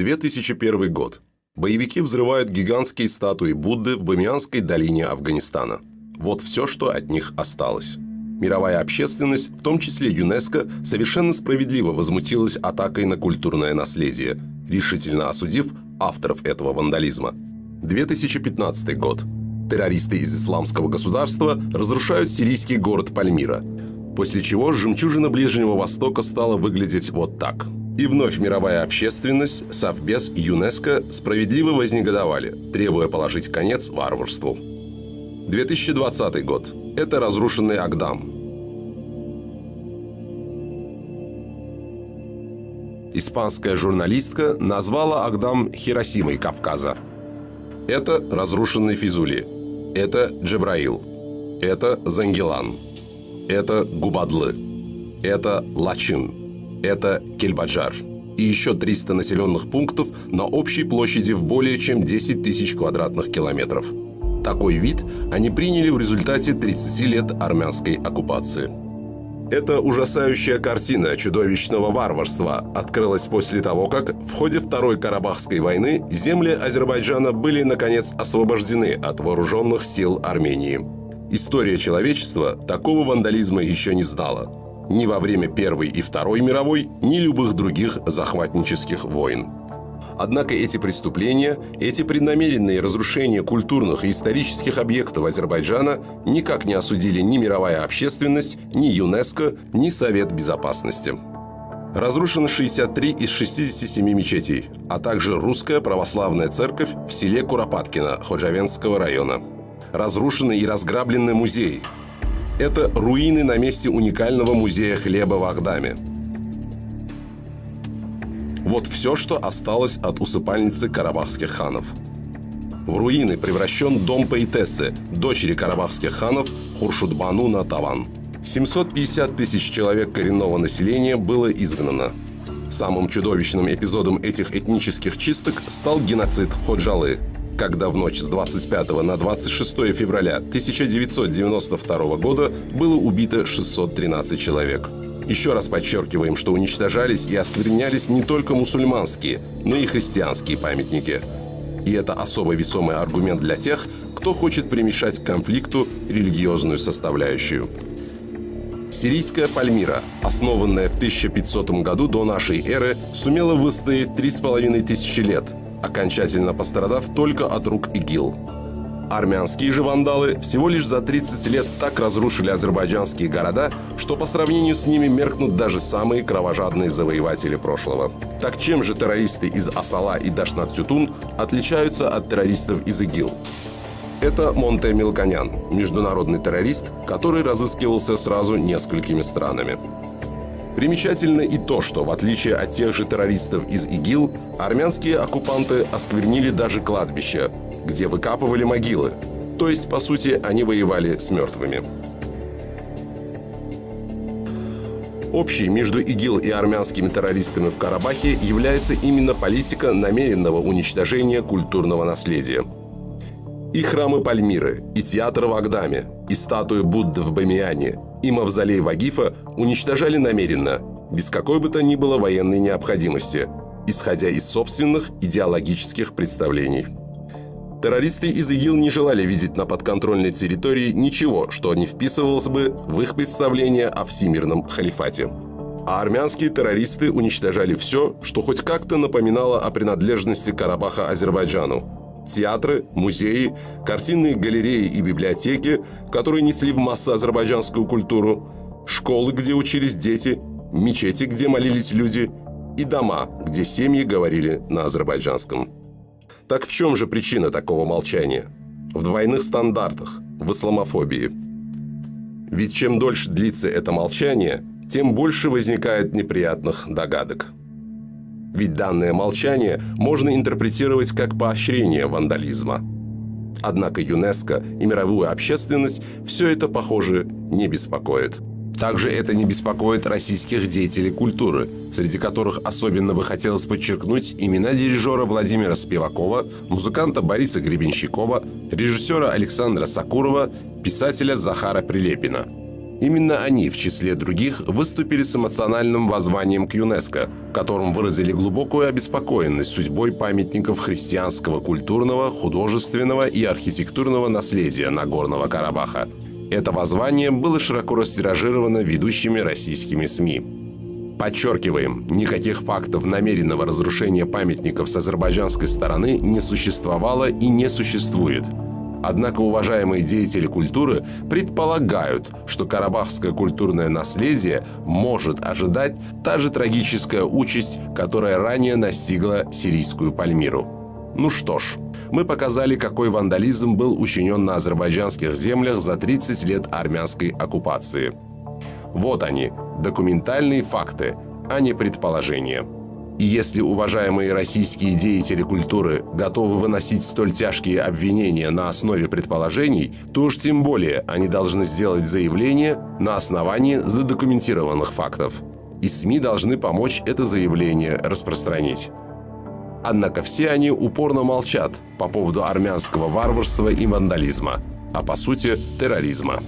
2001 год. Боевики взрывают гигантские статуи Будды в Бамианской долине Афганистана. Вот все, что от них осталось. Мировая общественность, в том числе ЮНЕСКО, совершенно справедливо возмутилась атакой на культурное наследие, решительно осудив авторов этого вандализма. 2015 год. Террористы из исламского государства разрушают сирийский город Пальмира, после чего жемчужина Ближнего Востока стала выглядеть вот так – и вновь мировая общественность, Совбез и ЮНЕСКО справедливо вознегодовали, требуя положить конец варварству. 2020 год. Это разрушенный Агдам. Испанская журналистка назвала Агдам Хиросимой Кавказа. Это разрушенный Физули. Это Джебраил. Это Зангелан. Это Губадлы. Это Лачин. Это Кельбаджар. И еще 300 населенных пунктов на общей площади в более чем 10 тысяч квадратных километров. Такой вид они приняли в результате 30 лет армянской оккупации. Эта ужасающая картина чудовищного варварства открылась после того, как в ходе Второй Карабахской войны земли Азербайджана были, наконец, освобождены от вооруженных сил Армении. История человечества такого вандализма еще не знала ни во время Первой и Второй мировой, ни любых других захватнических войн. Однако эти преступления, эти преднамеренные разрушения культурных и исторических объектов Азербайджана никак не осудили ни мировая общественность, ни ЮНЕСКО, ни Совет Безопасности. Разрушено 63 из 67 мечетей, а также русская православная церковь в селе Куропаткино Ходжавенского района. Разрушены и разграблены музеи, это руины на месте уникального музея хлеба в Ахдаме. Вот все, что осталось от усыпальницы карабахских ханов. В руины превращен дом поэтессы, дочери карабахских ханов Хуршудбану Натаван. 750 тысяч человек коренного населения было изгнано. Самым чудовищным эпизодом этих этнических чисток стал геноцид Ходжалы – когда в ночь с 25 на 26 февраля 1992 года было убито 613 человек. Еще раз подчеркиваем, что уничтожались и осквернялись не только мусульманские, но и христианские памятники. И это особо весомый аргумент для тех, кто хочет примешать к конфликту религиозную составляющую. Сирийская Пальмира, основанная в 1500 году до нашей эры, сумела выстоять 3,5 тысячи лет – окончательно пострадав только от рук ИГИЛ. Армянские же вандалы всего лишь за 30 лет так разрушили азербайджанские города, что по сравнению с ними меркнут даже самые кровожадные завоеватели прошлого. Так чем же террористы из Асала и Дашнак-Тютун отличаются от террористов из ИГИЛ? Это Монте Милконян, международный террорист, который разыскивался сразу несколькими странами. Примечательно и то, что в отличие от тех же террористов из ИГИЛ, армянские оккупанты осквернили даже кладбища, где выкапывали могилы. То есть, по сути, они воевали с мертвыми. Общей между ИГИЛ и армянскими террористами в Карабахе является именно политика намеренного уничтожения культурного наследия. И храмы Пальмиры, и театр в Агдаме, и статуи Будды в Бамиане, и мавзолей Вагифа уничтожали намеренно, без какой бы то ни было военной необходимости, исходя из собственных идеологических представлений. Террористы из ИГИЛ не желали видеть на подконтрольной территории ничего, что не вписывалось бы в их представление о всемирном халифате. А армянские террористы уничтожали все, что хоть как-то напоминало о принадлежности Карабаха Азербайджану, театры, музеи, картинные галереи и библиотеки, которые несли в массу азербайджанскую культуру, школы, где учились дети, мечети, где молились люди, и дома, где семьи говорили на азербайджанском. Так в чем же причина такого молчания? В двойных стандартах, в исламофобии. Ведь чем дольше длится это молчание, тем больше возникает неприятных догадок. Ведь данное молчание можно интерпретировать как поощрение вандализма. Однако ЮНЕСКО и мировую общественность все это, похоже, не беспокоит. Также это не беспокоит российских деятелей культуры, среди которых особенно бы хотелось подчеркнуть имена дирижера Владимира Спивакова, музыканта Бориса Гребенщикова, режиссера Александра Сакурова, писателя Захара Прилепина. Именно они, в числе других, выступили с эмоциональным воззванием к ЮНЕСКО, в котором выразили глубокую обеспокоенность судьбой памятников христианского культурного, художественного и архитектурного наследия Нагорного Карабаха. Это воззвание было широко растиражировано ведущими российскими СМИ. Подчеркиваем, никаких фактов намеренного разрушения памятников с азербайджанской стороны не существовало и не существует – Однако уважаемые деятели культуры предполагают, что карабахское культурное наследие может ожидать та же трагическая участь, которая ранее настигла сирийскую Пальмиру. Ну что ж, мы показали, какой вандализм был учинен на азербайджанских землях за 30 лет армянской оккупации. Вот они, документальные факты, а не предположения. И если уважаемые российские деятели культуры готовы выносить столь тяжкие обвинения на основе предположений, то уж тем более они должны сделать заявление на основании задокументированных фактов. И СМИ должны помочь это заявление распространить. Однако все они упорно молчат по поводу армянского варварства и вандализма, а по сути терроризма.